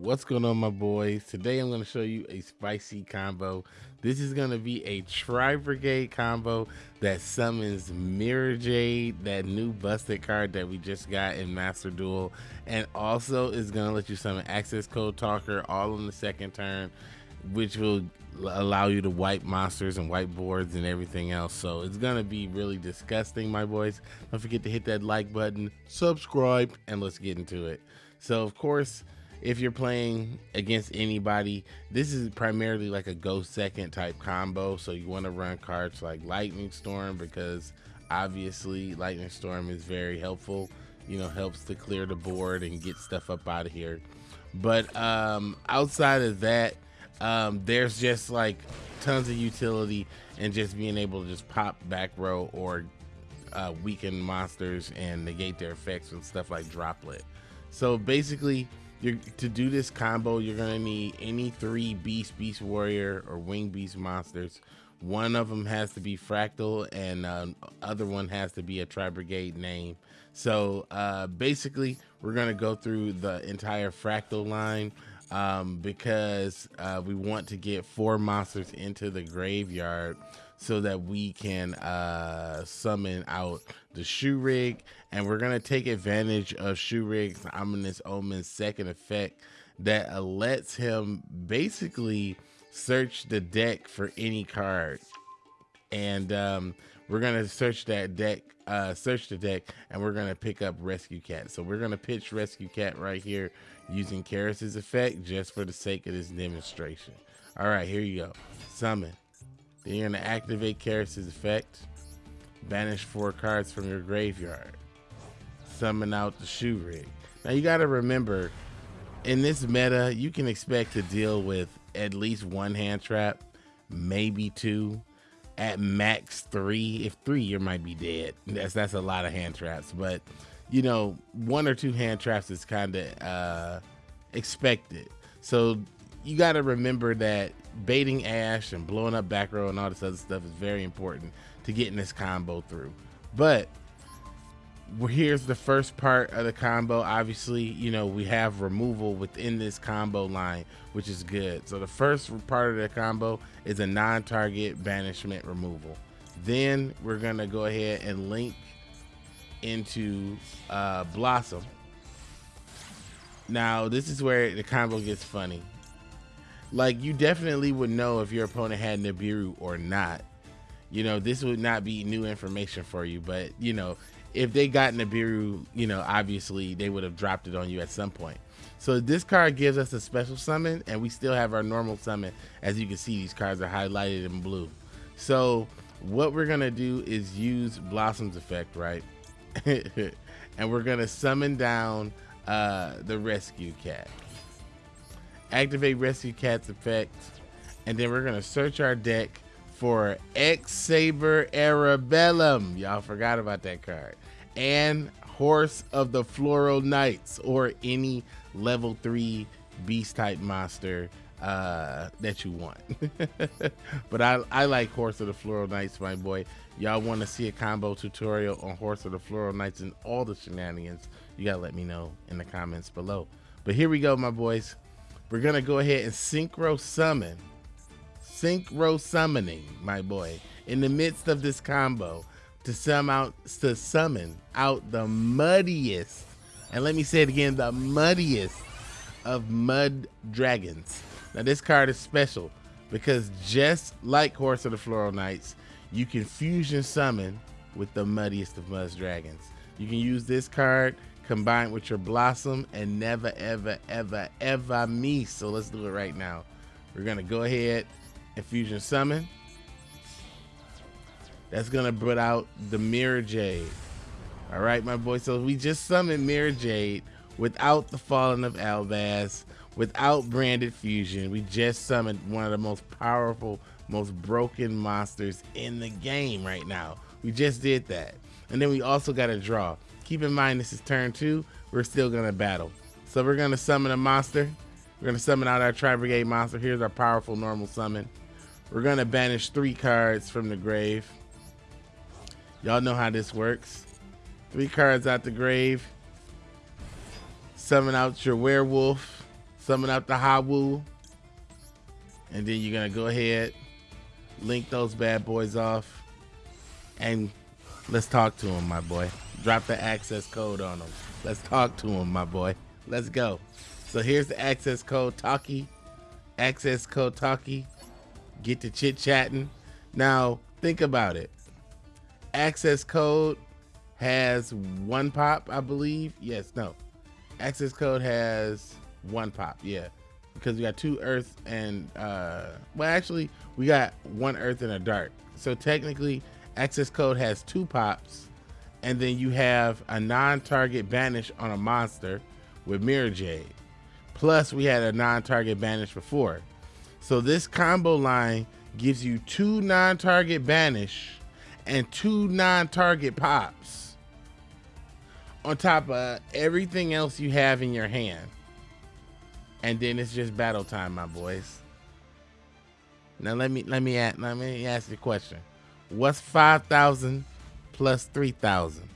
What's going on, my boys? Today I'm going to show you a spicy combo. This is going to be a Tri Brigade combo that summons Mirror Jade, that new busted card that we just got in Master Duel, and also is going to let you summon Access Code Talker all in the second turn, which will allow you to wipe monsters and wipe boards and everything else. So it's going to be really disgusting, my boys. Don't forget to hit that like button, subscribe, and let's get into it. So, of course, if you're playing against anybody, this is primarily like a go second type combo. So you want to run cards like Lightning Storm because obviously Lightning Storm is very helpful. You know, helps to clear the board and get stuff up out of here. But um, outside of that, um, there's just like tons of utility and just being able to just pop back row or uh, weaken monsters and negate their effects and stuff like droplet. So basically, you're, to do this combo, you're gonna need any three Beast, Beast Warrior, or Wing Beast monsters. One of them has to be Fractal, and uh, other one has to be a Tri Brigade name. So uh, basically, we're gonna go through the entire Fractal line um, because uh, we want to get four monsters into the graveyard so that we can uh, summon out the Shuraig. And we're going to take advantage of Shuraig's Ominous Omen's second effect that lets him basically search the deck for any card. And um, we're going to search that deck, uh, search the deck, and we're going to pick up Rescue Cat. So we're going to pitch Rescue Cat right here using Kerass's effect just for the sake of this demonstration. All right, here you go. Summon. Then you're going to activate Kerass's effect. Banish four cards from your graveyard. Summon out the Shuraig. Now you got to remember, in this meta, you can expect to deal with at least one hand trap, maybe two, at max three. If three, you might be dead. That's that's a lot of hand traps. But you know, one or two hand traps is kind of uh, expected. So you got to remember that baiting Ash and blowing up back row and all this other stuff is very important to getting this combo through. But here's the first part of the combo. Obviously, you know, we have removal within this combo line, which is good. So the first part of the combo is a non-target banishment removal. Then we're going to go ahead and link into uh, Blossom. Now, this is where the combo gets funny like you definitely would know if your opponent had Nibiru or not. You know, this would not be new information for you, but you know, if they got Nibiru, you know, obviously they would have dropped it on you at some point. So this card gives us a special summon, and we still have our normal summon. As you can see, these cards are highlighted in blue. So what we're gonna do is use Blossom's effect, right? and we're gonna summon down uh, the Rescue Cat activate Rescue Cat's effect, and then we're gonna search our deck for X Saber Airbellum. Y'all forgot about that card. And Horse of the Floral Knights, or any level three beast type monster uh, that you want. but I, I like Horse of the Floral Knights, my boy. Y'all want to see a combo tutorial on Horse of the Floral Knights and all the shenanigans? You gotta let me know in the comments below. But here we go, my boys we're gonna go ahead and synchro summon. Synchro summoning my boy in the midst of this combo to sum out to summon out the muddiest and let me say it again the muddiest of mud dragons. Now this card is special because just like horse of the floral knights you can fusion summon with the muddiest of mud dragons. You can use this card combined with your blossom and never ever ever ever me so let's do it right now. We're gonna go ahead and fusion summon. That's gonna put out the mirror jade. All right my boy. So we just summoned mirror jade without the falling of albaz without branded fusion. We just summoned one of the most powerful most broken monsters in the game right now. We just did that. And then we also got a draw Keep in mind this is turn two. We're still gonna battle. So we're gonna summon a monster. We're gonna summon out our Tri Brigade monster. Here's our powerful normal summon. We're gonna banish three cards from the grave. Y'all know how this works. Three cards out the grave. Summon out your werewolf. summon out the Hawu, and then you're gonna go ahead, link those bad boys off, and let's talk to him, my boy. Drop the access code on him. Let's talk to him, my boy. Let's go. So here's the access code Talkie. Access code Talkie. Get to chit chatting. Now think about it. Access code has one pop, I believe. Yes, no. Access code has one pop, yeah. Because we got two Earths and uh well actually we got one earth and a dark. So technically access code has two pops and then you have a non-target banish on a monster with Mirror Jade. Plus we had a non-target banish before. So this combo line gives you two non-target banish and two non-target pops on top of everything else you have in your hand. And then it's just battle time, my boys. Now let me let me let me ask you a question. What's 5,000 plus 3,000.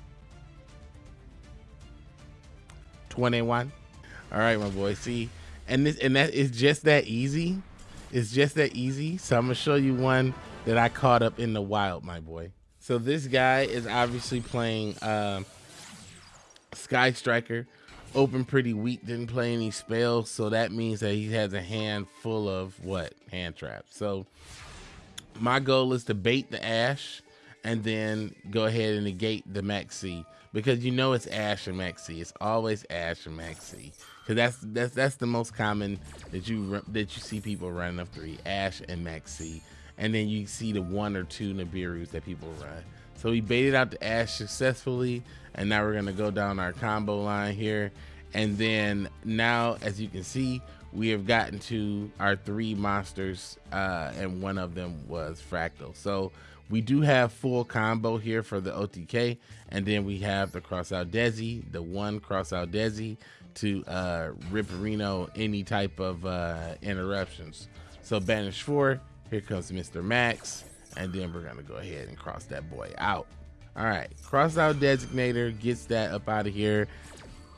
21. All right, my boy. See, and this and that is just that easy. It's just that easy. So I'm gonna show you one that I caught up in the wild, my boy. So this guy is obviously playing uh, Sky Striker. Open pretty weak, didn't play any spells, so that means that he has a hand full of what? Hand traps. So my goal is to bait the Ash and then go ahead and negate the Maxi because you know it's Ash and Maxi. It's always Ash and Maxi because that's that's that's the most common that you that you see people running of three Ash and Maxi, and then you see the one or two Nibirus that people run. So we baited out the Ash successfully, and now we're gonna go down our combo line here, and then now as you can see we have gotten to our three monsters uh, and one of them was fractal so we do have full combo here for the OTK, and then we have the cross out Desi, the one cross out Desi to uh, Ripperino any type of uh, interruptions. So banish four, here comes Mr. Max, and then we're gonna go ahead and cross that boy out. All right, cross out designator gets that up out of here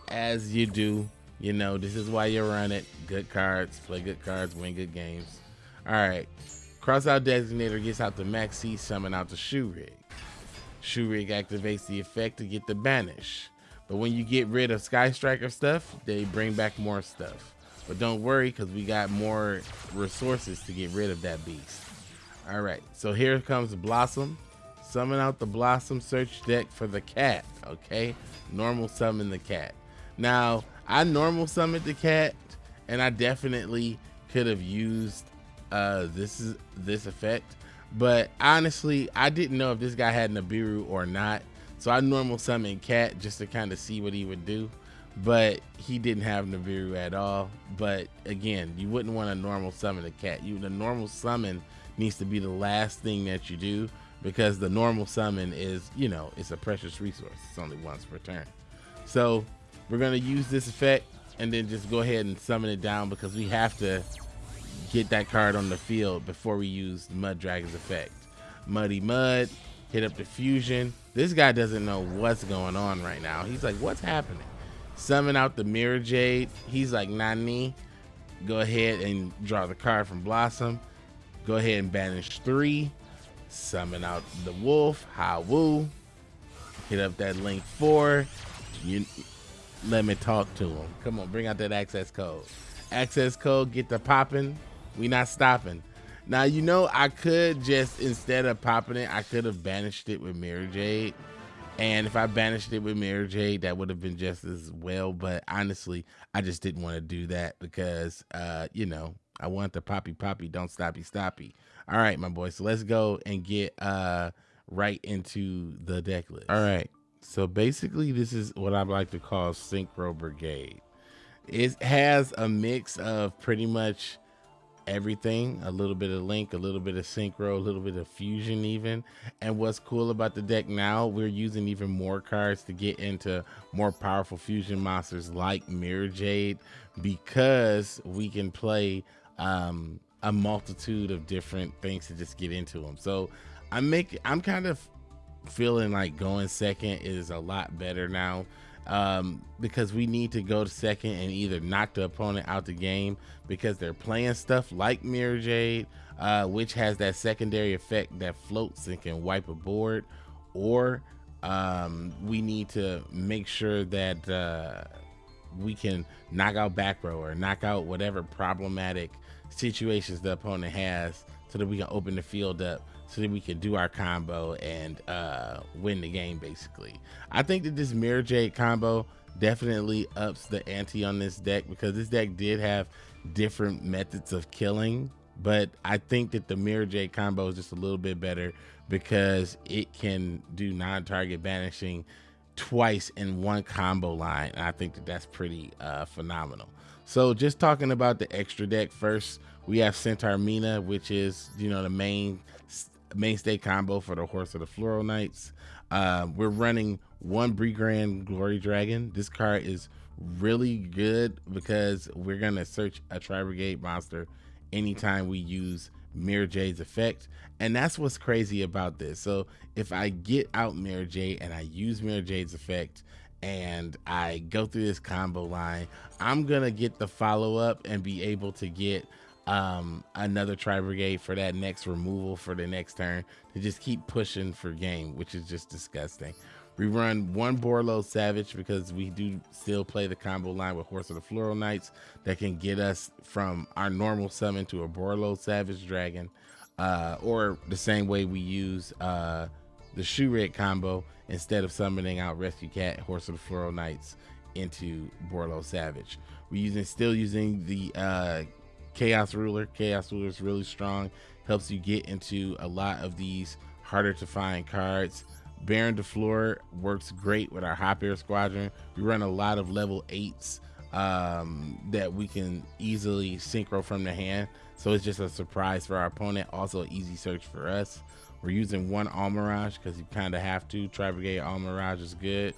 as you do. You know, this is why you run it. Good cards, play good cards, win good games. All right, Cross out designator gets out the maxi, summon out the Shuraig. Shoe rig activates the effect to get the banish. But when you get rid of Sky Striker stuff, they bring back more stuff. But don't worry, because we got more resources to get rid of that beast. All right, so here comes Blossom. Summon out the Blossom search deck for the cat, okay? Normal summon the cat. Now, I normal summoned the cat, and I definitely could have used uh, this is this effect. But honestly, I didn't know if this guy had Nibiru or not. So I normal summon Cat just to kind of see what he would do. But he didn't have Nibiru at all. But again, you wouldn't want to normal summon a cat. You the normal summon needs to be the last thing that you do because the normal summon is, you know, it's a precious resource. It's only once per turn. So we're gonna use this effect and then just go ahead and summon it down because we have to get that card on the field before we use Mud Dragon's effect. Muddy Mud, hit up the fusion. This guy doesn't know what's going on right now. He's like, what's happening? Summon out the Mirror Jade. He's like, Nani. Go ahead and draw the card from Blossom. Go ahead and banish three. Summon out the Wolf, Hawu. Hit up that link four. You let me talk to him. Come on, bring out that access code. Access code, get the popping we not stopping. Now you know I could just instead of popping it, I could have banished it with Mirror Jade. And if I banished it with Mirror Jade, that would have been just as well. But honestly, I just didn't want to do that because uh, you know, I want the poppy poppy, don't stoppy stoppy. All right, my boy. So let's go and get uh right into the deck list. All right. So basically this is what I like to call Synchro Brigade. It has a mix of pretty much everything a little bit of link a little bit of synchro a little bit of fusion even and what's cool about the deck now we're using even more cards to get into more powerful fusion monsters like mirror jade because we can play um, a multitude of different things to just get into them so i'm i'm kind of feeling like going second is a lot better now um, because we need to go to second and either knock the opponent out the game because they're playing stuff like Mirror Jade, uh, which has that secondary effect that floats and can wipe a board, or um, we need to make sure that uh, we can knock out back row or knock out whatever problematic situations the opponent has so that we can open the field up so that we can do our combo and uh, win the game basically. I think that this Mirror Jade combo definitely ups the ante on this deck because this deck did have different methods of killing but I think that the Mirror Jade combo is just a little bit better because it can do non-target banishing twice in one combo line. And I think that that's pretty uh, phenomenal. So just talking about the extra deck first, we have Centaur Mina, which is, you know, the main mainstay combo for the Horse of the Floral Knights. Uh, we're running one Grand Glory Dragon. This card is really good because we're to search a Tri Brigade monster anytime we use Mirror Jade's effect. And that's what's crazy about this. So if I get out Mirror Jade and I use Mirror Jade's effect and I go through this combo line, I'm gonna get the follow up and be able to get um, another Tri Brigade for that next removal for the next turn to just keep pushing for game, which is just disgusting. We run one Borlo Savage because we do still play the combo line with Horse of the Floral Knights that can get us from our normal summon to a Borlo Savage Dragon, uh, or the same way we use uh, the Shoe Red combo instead of summoning out Rescue Cat, Horse of the Floral Knights into Borlo Savage. We're using still using the uh, Chaos Ruler. Chaos Ruler is really strong, helps you get into a lot of these harder to find cards. Baron de Fleur works great with our Hop Ear Squadron. We run a lot of level eights um, that we can easily synchro from the hand. So it's just a surprise for our opponent. Also, an easy search for us. We're using one Almiraj because you kind of have to. Tri Brigade Almiraj is good.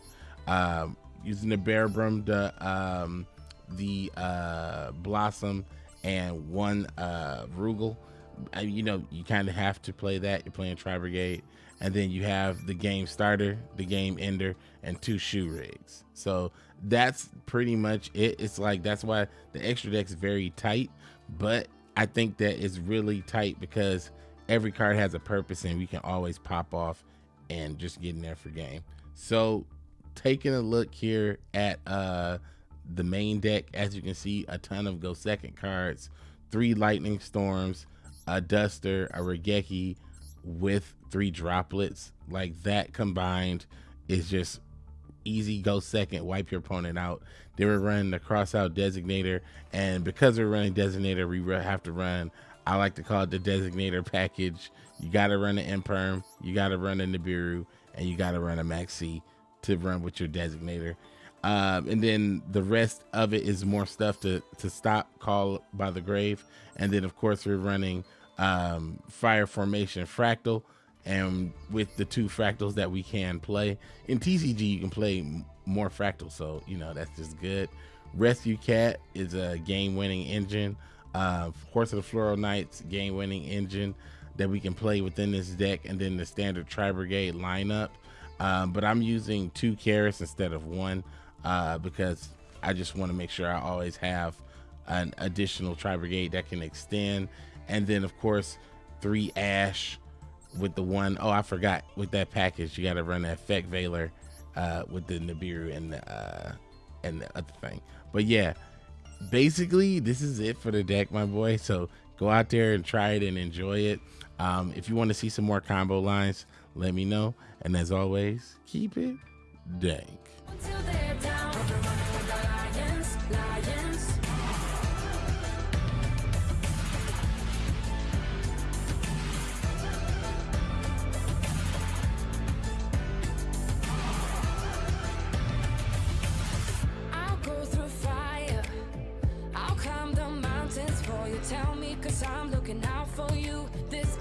Um, using the Bearbrum, the um, the uh, Blossom, and one uh, Rugal. you know, you kind of have to play that. You're playing Tri Brigade and then you have the game starter, the game ender, and two Shuraigs. So that's pretty much it. It's like that's why the extra deck's very tight, but I think that it's really tight because every card has a purpose and we can always pop off and just get in there for game. So taking a look here at uh the main deck, as you can see, a ton of go second cards, three lightning storms, a duster, a Raigeki, with three droplets. Like that combined is just easy go second wipe your opponent out. They were running the cross out designator and because we're running designator we have to run i like to call it the designator package. You got to run an imperm you got to run a nibiru and you got to run a maxi to run with your designator um, and then the rest of it is more stuff to to stop call by the grave. And then of course we're running um, fire formation fractal and with the two fractals that we can play. In tcg you can play more fractals so you know that's just good. Rescue cat is a game winning engine. Uh, horse of the floral knights game winning engine that we can play within this deck and then the standard tri brigade lineup. Um, but i'm using two carrots instead of one uh, because i just want to make sure i always have an additional tri brigade that can extend and then of course three ash with the one oh I forgot with that package you got to run the effect Veiler uh, with the Nibiru and the uh, and the other thing. But yeah, basically this is it for the deck, my boy. So go out there and try it and enjoy it. Um, if you want to see some more combo lines, let me know. And as always, keep it dank. I'm looking out for you. This